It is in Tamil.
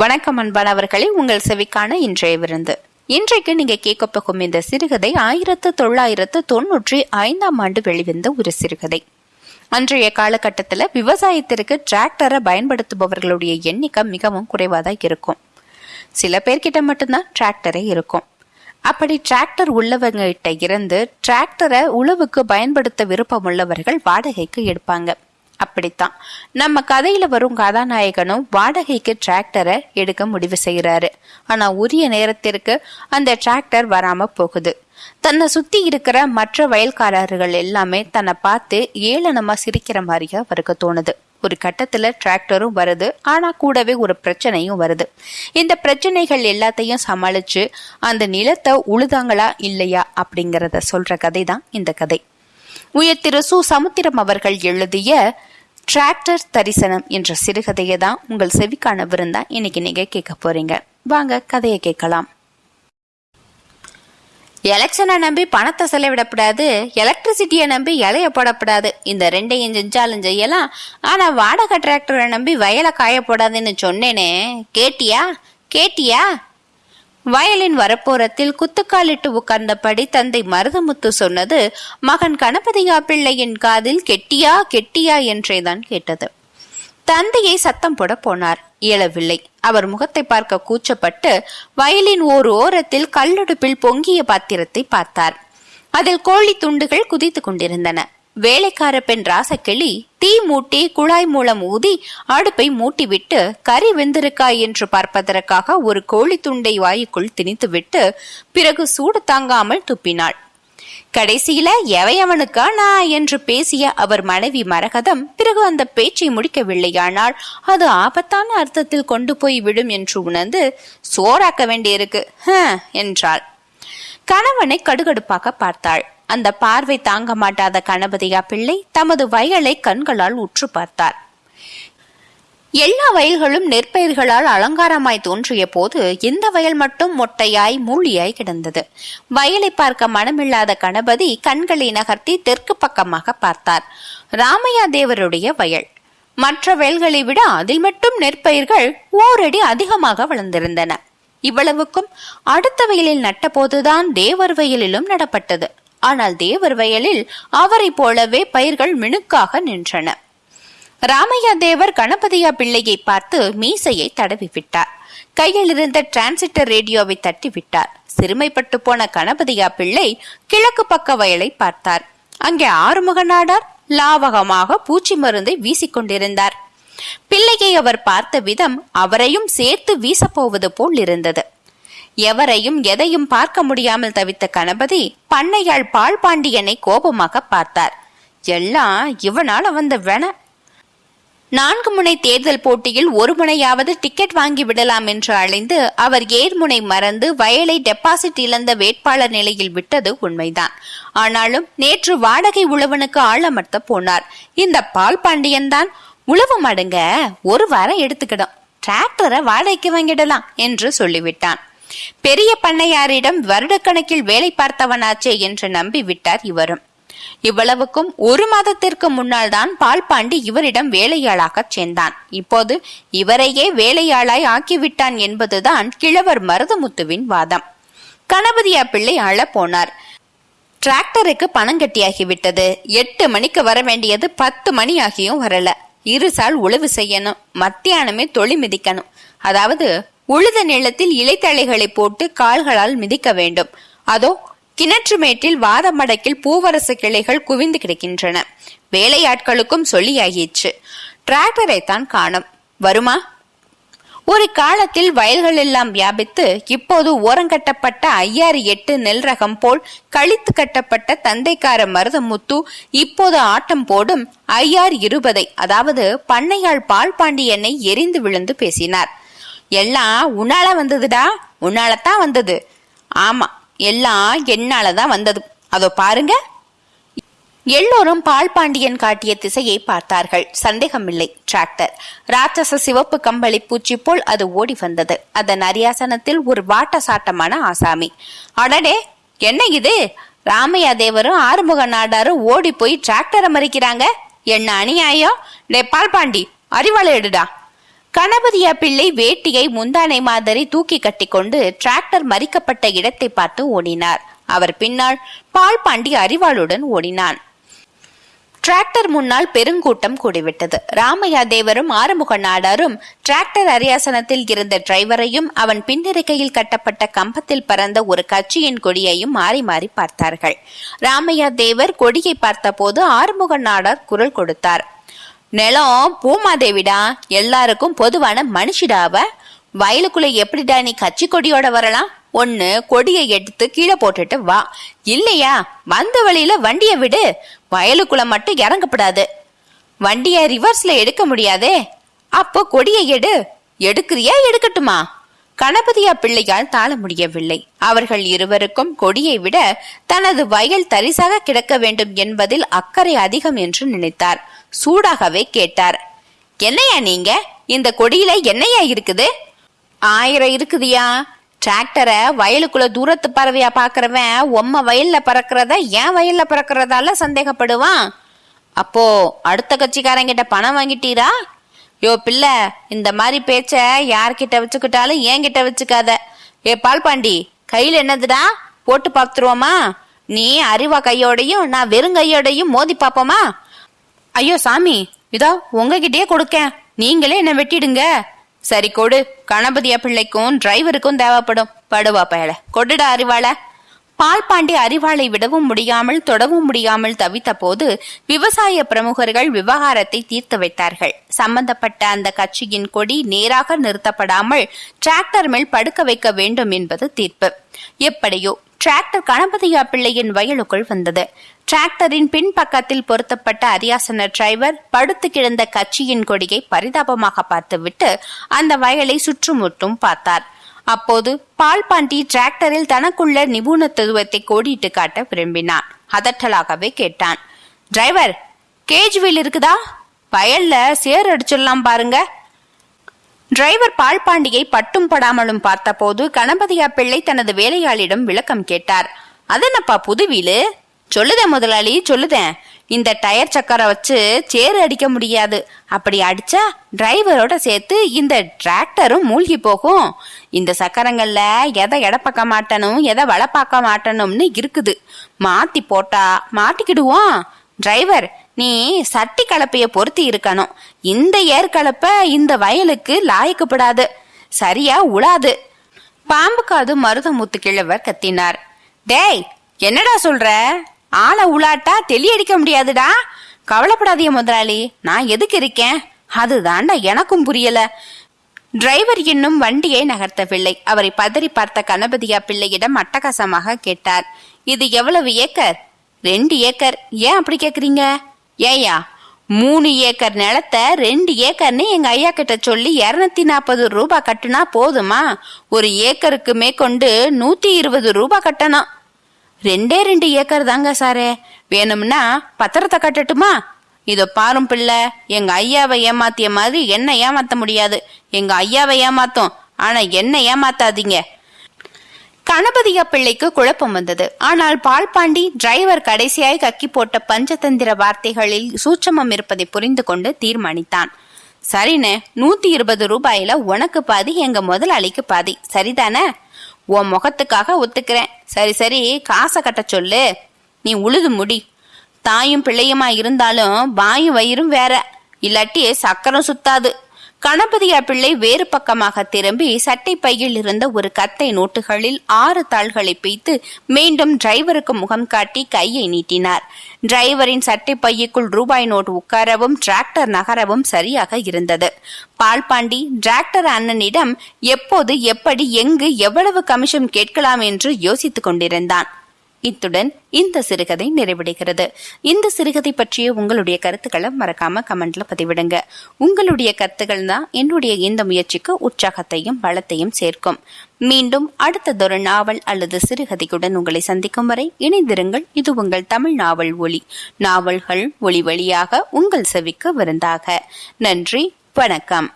வணக்கம் அன்பானவர்களே உங்கள் செவிக்கான இன்றைய விருந்து. இன்றைக்கு நீங்க கேட்க போகும் இந்த சிறுகதை ஆயிரத்து தொள்ளாயிரத்து தொன்னூற்றி ஐந்தாம் ஆண்டு வெளிவந்த ஒரு சிறுகதை. அன்றைய காலகட்டத்தில் விவசாயத்திற்கு டிராக்டரை பயன்படுத்துபவர்களுடைய எண்ணிக்கை மிகவும் குறைவாதான் இருக்கும். சில பேர்கிட்ட மட்டும்தான் டிராக்டரே இருக்கும். அப்படி டிராக்டர் உள்ளவங்க கிட்ட இருந்து டிராக்டரை உழவுக்கு பயன்படுத்த விருப்பம் உள்ளவர்கள் வாடகைக்கு எடுப்பாங்க. அப்படித்தான். நம்ம கதையில வரும் கதாநாயகனும் வாடகைக்கு டிராக்டரை எடுக்க முடிவு செய்யறாரு ஆனா உரிய நேரத்திற்கு அந்த டிராக்டர் வராம போகுது. தன்னை சுத்தி இருக்கிற மற்ற வயல்காரர்கள் எல்லாமே தன்னை பார்த்து ஏளனமா சிரிக்கிற மாதிரியா அவருக்கு தோணுது. ஒரு கட்டத்துல டிராக்டரும் வருது. ஆனா கூடவே ஒரு பிரச்சனையும் வருது. இந்த பிரச்சனைகள் எல்லாத்தையும் சமாளிச்சு அந்த நிலத்தை உழுதாங்களா இல்லையா அப்படிங்கறத சொல்ற கதை தான் இந்த கதை. உயர் திரு சு. சமுத்திரம் அவர்கள் எழுதிய டிராக்டர் தரிசனம் என்ற சிறுகதையை தான் உங்கள் செவிக்கான விருந்தா இன்னைக்கு நீங்க கேட்க போறீங்க. வாங்க கதையை கேட்கலாம். எலெக்ஷனை நம்பி பணத்தை செலவிடக்கூடாது எலக்ட்ரிசிட்டியை நம்பி இலைய போடக்கூடாது இந்த ரெண்டையும் செஞ்சாலும் செய்யலாம் ஆனா வாடகை டிராக்டரை நம்பி வயலை காய போடாதுன்னு சொன்னேனே. கேட்டியா? கேட்டியா? வயலின் வரப்போரத்தில் குத்துக்காலிட்டு உட்கார்ந்தபடி தந்தை மருதமுத்து சொன்னது மகன் கணபதியா பிள்ளையின் காதில் கெட்டியா கெட்டியா? என்றேதான் கேட்டது. தந்தையை சத்தம் போட போனார். இயலவில்லை. அவர் முகத்தை பார்க்க கூச்சப்பட்டு வயலின் ஓர் ஓரத்தில் கல்லடுப்பில் பொங்கிய பாத்திரத்தை பார்த்தார். அதில் கோழி துண்டுகள் குதித்துக் கொண்டிருந்தன. வேலைக்கார பெண் ராசக்கிளி தீ மூட்டி குழாய் மூலம் ஊதி அடுப்பை மூட்டிவிட்டு கறி வெந்திருக்கா என்று பார்ப்பதற்காக ஒரு கோழி துண்டை வாயுக்குள் திணித்துவிட்டு பிறகு சூடு தாங்காமல் துப்பினாள். கடைசியில எவையவனுக்கா நான் என்று பேசிய அவர் மனைவி மரகதம் பிறகு அந்த பேச்சை முடிக்கவில்லையானால் அது ஆபத்தான அர்த்தத்தில் கொண்டு போய் விடும் என்று உணர்ந்து சோறாக்க வேண்டியிருக்கு ஹ என்றாள். கணவனை கடுகடுப்பாக பார்த்தாள். அந்த பார்வை தாங்க மாட்டாத கணபதியா பிள்ளை தமது வயலை கண்களால் உற்று பார்த்தார். எல்லா வயல்களும் நெற்பயிர்களால் அலங்காரமாய் தோன்றிய போது இந்த வயல் மட்டும் மொட்டையாய் மூழியாய் கிடந்தது. வயலை பார்க்க மனமில்லாத கணபதி கண்களை நகர்த்தி தெற்கு பக்கமாக பார்த்தார். ராமையா தேவருடைய வயல். மற்ற வயல்களை விட அதில் மட்டும் நெற்பயிர்கள் ஓரடி அதிகமாக வளர்ந்திருந்தன. இவ்வளவுக்கும் அடுத்த வயலில் நட்டபோதுதான் தேவர் வயலிலும் நடப்பட்டது. ஆனால் தேவர் வயலில் அவரை போலவே பயிர்கள் மினுக்காக நின்றன. ராமையா தேவர் கணபதியா பிள்ளையை பார்த்து மீசையை தடவி விட்டார் கையில் இருந்த டிரான்சிட்டர் ரேடியோவை தட்டி விட்டார் சிறுமைப்பட்டு போன கணபதியா பிள்ளை கிழக்கு பக்க வயலை பார்த்தார். அங்கே ஆறுமுக நாடார் லாவகமாக பூச்சி மருந்தை வீசிக்கொண்டிருந்தார். பிள்ளையை அவர் பார்த்த விதம் அவரையும் சேர்த்து வீசப்போவது போல் இருந்தது. எவரையும் எதையும் பார்க்க முடியாமல் தவித்த கணபதி பண்ணையாள் பால் பாண்டியனை கோபமாக பார்த்தார். எல்லாம் இவனால வந்த வென. நான்கு முனை தேர்தல் போட்டியில் ஒரு முனையாவது டிக்கெட் வாங்கி விடலாம் என்று அழைந்து அவர் ஏர்முனை மறந்து வயலை டெபாசிட் இழந்த வேட்பாளர் நிலையில் விட்டது உண்மைதான். ஆனாலும் நேற்று வாடகை உழவனுக்கு ஆளமர்த்த போனார். இந்த பால் பாண்டியன் தான் உழவு மடுங்க ஒரு வாரம் எடுத்துக்கிடும். டிராக்டரை வாடகைக்கு வாங்கிடலாம் என்று சொல்லிவிட்டான். பெரிய பண்ணையாரிடம் வருடக்கணக்கில் வேலை பார்த்தவனாச்சே என்று நம்பி விட்டார் இவரும். இவ்வளவுக்கும் ஒரு மாதத்திற்கு முன்னால் தான் பால்பாண்டி இவரிடம் வேலையாளாகச் சேர்ந்தான். இப்போது இவரையே வேலையாளாய் ஆக்கிவிட்டான் என்பதுதான் கிழவர் மருதமுத்துவின் வாதம். கணபதியா பிள்ளை அழ போனார் டிராக்டருக்கு பணம் கட்டியாகிவிட்டது. எட்டு மணிக்கு வர வேண்டியது பத்து மணி ஆகியும் வரல. இருசால் உழவு செய்யணும் மத்தியானமே தொழி மிதிக்கணும். அதாவது உழுத நிலத்தில் இலைத்தழைகளை போட்டு கால்களால் மிதிக்க வேண்டும். அதோ கிணற்று மேட்டில் வாத மடக்கில் பூவரசு கிளைகள் குவிந்து கிடக்கின்றன. வேலையாட்களுக்கும் சொல்லியாகிற்று டிராக்டரை தான் காணும். வருமா? ஒரு காலத்தில் வயல்கள் எல்லாம் வியாபித்து இப்போது ஓரங்கட்டப்பட்ட ஐயாறு எட்டு நெல் ரகம் போல் கழித்து கட்டப்பட்ட தந்தைக்கார மருதமுத்து இப்போது ஆட்டம் போடும் ஐயார் இருபதை அதாவது பண்ணையாள் பால் பாண்டியனை எரிந்து விழுந்து பேசினார். எல்லாம் உன்னால வந்ததுடா உன்னாலத்தான் வந்தது. ஆமா எல்லாம் என்னாலதான் வந்தது. அதோ பாருங்க. எல்லோரும் பால் பாண்டியன் காட்டிய திசையை பார்த்தார்கள். சந்தேகமில்லை டிராக்டர். ராட்சச சிவப்பு கம்பளி பூச்சி போல் அது ஓடி வந்தது. அதன் அரியாசனத்தில் ஒரு வாட்ட சாட்டமான ஆசாமி. அடடே என்ன இது? ராமையா தேவரும் ஆறுமுக நாடாரும் ஓடி போய் டிராக்டரை மறிக்கிறாங்க? என்ன அநியாயம்? டே பால் பாண்டி அறிவாளை எடுடா. கணபதியா பிள்ளை வேட்டியை முந்தானை மாதிரி தூக்கி கட்டிக்கொண்டு டிராக்டர் மறிக்கப்பட்ட இடத்தை பார்த்து ஓடினார். அவர் பின்னால் பால் பாண்டி அறிவாளுடன் ஓடினான். டிராக்டர் முன்னால் பெருங்கூட்டம் கூடிவிட்டது. ராமையா தேவரும் ஆறுமுக நாடாரும் டிராக்டர் அரியாசனத்தில் இருந்த டிரைவரையும் அவன் பின்னிருக்கையில் கட்டப்பட்ட கம்பத்தில் பறந்த ஒரு கட்சியின் கொடியையும் மாறி மாறி பார்த்தார்கள். ராமையா தேவர் கொடியை பார்த்தபோது ஆறுமுக நாடார் குரல் கொடுத்தார். நிலம் பூமாதேவிடா எல்லாருக்கும் பொதுவான மனுஷிடாவ வயலுக்குள்ள எப்படிடா நீ கட்சி கொடியோட வரலாம்? ஒன்னு கொடியை எடுத்து கீழே போட்டுட்டு வா. இல்லையா? வந்த வழியில வண்டியை விடு. வயலுக்குள்ள மட்டும் இறங்கப்படாது. வண்டிய ரிவர்ஸ்ல எடுக்க முடியாதே. அப்போ கொடியை எடு. எடுக்கிறியா? எடுக்கட்டுமா? கணபதியா பிள்ளையால் தாழ முடியவில்லை. அவர்கள் இருவருக்கும் கொடியை விட தனது வயல் தரிசாக கிடக்க வேண்டும் என்பதில் அக்கறை அதிகம் என்று நினைத்தார். சூடாகவே கேட்டார். என்னையா நீங்க? இந்த கொடியில என்னையா இருக்குது? ஆயிரம் இருக்குதியா? டிராக்டரை வயலுக்குள்ள தூரத்து பறவையா பாக்குறவன் உம்ம வயல்ல பறக்கிறத ஏன் வயல்ல பறக்கிறதால சந்தேகப்படுவான்? அப்போ அடுத்த கட்சிக்காரங்கிட்ட பணம் வாங்கிட்டீரா? யோ பிள்ளை இந்த மாதிரி பேச்ச யார்கிட்ட வச்சுக்கிட்டாலும் என்கிட்ட வச்சுக்காத. ஏ பால் பாண்டி கையில என்னதுடா? போட்டு பார்த்துருவோமா? நீ அறிவா கையோடையும் நான் வெறும் கையோடையும் மோதி பாப்போமா ஐயோ சாமி இதோ உங்ககிட்டயே கொடுக்கேன். நீங்களே என்ன வெட்டிடுங்க. சரி கொடு. கணபதியா பிள்ளைக்கும் டிரைவருக்கும் தேவைப்படும். படுவா பயல கொடுடா அறிவாள. பால் பாண்டி அறிவாளை விடவும் முடியாமல் தொடவும் முடியாமல் தவித்த போது விவசாய பிரமுகர்கள் விவகாரத்தை தீர்த்து வைத்தார்கள். சம்பந்தப்பட்ட அந்த கட்சியின் கொடி நேராக நிறுத்தப்படாமல் டிராக்டர் மேல் படுக்க வைக்க வேண்டும் என்பது தீர்ப்பு. எப்படியோ டிராக்டர் கணபதியா பிள்ளையின் வயலுக்குள் வந்தது. டிராக்டரின் பின்பக்கத்தில் பொருத்தப்பட்ட அரியாசன டிரைவர் படுத்து கிடந்த கட்சியின் கொடியை பரிதாபமாக பார்த்துவிட்டு அந்த வயலை சுற்றுமுற்றும் பார்த்தார். அப்போது பால் பாண்டி டிராக்டரில் தனக்குள்ள நிபுணத்துவத்தை கோடிட்டு காட்ட விரும்பினான். அதட்டலாகவே கேட்டான். டிரைவர் கேஜ் வீல் இருக்குதா? வயல்ல சேர் அடிச்சிடலாம் பாருங்க. டிரைவர் பால்பாண்டியை பட்டும் படாமலும் பார்த்தபோது கணபதியா பிள்ளை தனது வேலையாளிடம் விளக்கம் கேட்டார். அதனப்பா புதுவீலு சொல்லுதேன் முதலாளி சொல்லுதேன் இந்த டயர் சக்கரை வச்சு சேறு அடிக்க முடியாது. அப்படி அடிச்சா டிரைவரோட சேர்த்து இந்த டிராக்டரும் மூழ்கி போகும். இந்த சக்கரங்கள்ல எதை எடப்பாக்க மாட்டணும் எதை வளப்பாக்க மாட்டணும்னு இருக்குது. மாத்தி போட்டா மாட்டிக்கிடுவோம். டிரைவர் நீ சட்டி கலப்பைய பொருத்தி இருக்கணும். இந்த ஏர் கலப்பை இந்த வயலுக்கு லாயக்கப்படாது. சரியா உழாது. பாம்பு காது மருதமுத்து கிழவர் கத்தினார். டேய் என்னடா சொல்ற? ஆளை உலாட்டா தெளி அடிக்க முடியாதுடா? கவலைப்படாதிய முதலாளி நான் எதுக்கு இருக்கேன்? அதுதான்டா எனக்கும் புரியல. டிரைவர் இன்னும் வண்டியை நகர்த்தவில்லை. அவரை பதறி பார்த்த கணபதியா பிள்ளையிடம் அட்டகாசமாக கேட்டார். இது எவ்வளவு ஏக்கர்? ரெண்டு ஏக்கர். ஏன் அப்படி கேக்குறீங்க? ஏயா மூணு ஏக்கர் நிலத்தை ரெண்டு ஏக்கர்னு எங்க ஐயா கிட்ட சொல்லி இருநூத்தி நாற்பது ரூபாய் கட்டுனா போதுமா? ஒரு ஏக்கருக்கு மேற்கொண்டு நூத்தி இருபது ரூபாய் கட்டணும். ரெண்டே ரெண்டு ஏக்கர் தாங்க சாரே. வேணும்னா பத்திரத்தை கட்டட்டுமா? இதோ பாரும் பிள்ளை எங்க ஐயாவை ஏமாத்திய மாதிரி என்ன ஏமாத்த முடியாது. எங்க ஐயாவை ஏமாத்தோம் ஆனா என்ன ஏமாத்தாதீங்க. கணபதியா பிள்ளைக்கு குழப்பம் வந்தது. ஆனால் பால்பாண்டி டிரைவர் கடைசியாய் கக்கி போட்ட பஞ்சதந்திர வார்த்தைகளில் சூட்சமம் இருப்பதை புரிந்து கொண்டு தீர்மானித்தான். சரிண்ணே நூத்தி இருபது ரூபாயில உனக்கு பாதி எங்க முதலாளிக்கு பாதி. சரிதானே? உன் முகத்துக்காக ஒத்துக்கிறேன். சரி சரி காசை கட்ட சொல்லு. நீ உழுது முடி. தாயும் பிள்ளையுமா இருந்தாலும் வாயும் வயிறும் வேற. இல்லாட்டி சக்கரம் சுத்தாது. கணபதியா பிள்ளை வேறு பக்கமாக திரும்பி சட்டை பையில் இருந்த ஒரு கத்தை நோட்டுகளில் ஆறு தாள்களை பிய்த்து மீண்டும் டிரைவருக்கு முகம் காட்டி கையை நீட்டினார். டிரைவரின் சட்டை பையுக்குள் ரூபாய் நோட் உட்காரவும் டிராக்டர் நகரவும் சரியாக இருந்தது. பால்பாண்டி டிராக்டர் அண்ணனிடம் எப்போது எப்படி எங்கு எவ்வளவு கமிஷன் கேட்கலாம் என்று யோசித்துக் கொண்டிருந்தான். இத்துடன் இந்த சிறுகதை நிறைவடைகிறது. இந்த சிறுகதை பற்றிய உங்களுடைய கருத்துக்களை மறக்காம கமெண்ட்ல பதிவிடுங்க. உங்களுடைய கருத்துக்கள் தான் என்னுடைய இந்த முயற்சிக்கு உற்சாகத்தையும் பலத்தையும் சேர்க்கும். மீண்டும் அடுத்ததொரு நாவல் அல்லது சிறுகதையுடன் உங்களை சந்திக்கும் வரை இணைந்திருங்கள். இது உங்கள் தமிழ் நாவல் ஒளி நாவல்கள் ஒளி வழியாக உங்கள் செவிக்கு விருந்தாக. நன்றி வணக்கம்.